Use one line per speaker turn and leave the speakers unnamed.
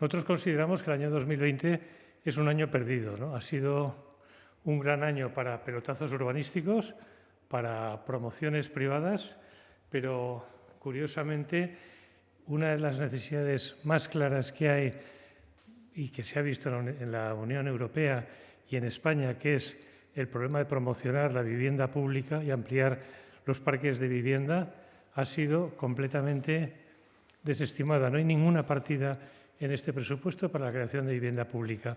Nosotros consideramos que el año 2020 es un año perdido. Ha sido un gran año para pelotazos urbanísticos, para promociones privadas, pero curiosamente una de las necesidades más claras que hay y que se ha visto en la Unión Europea y en España, que es el problema de promocionar la vivienda pública y ampliar los parques de vivienda, ha sido completamente desestimada. No hay ninguna partida en este presupuesto para la creación de vivienda pública.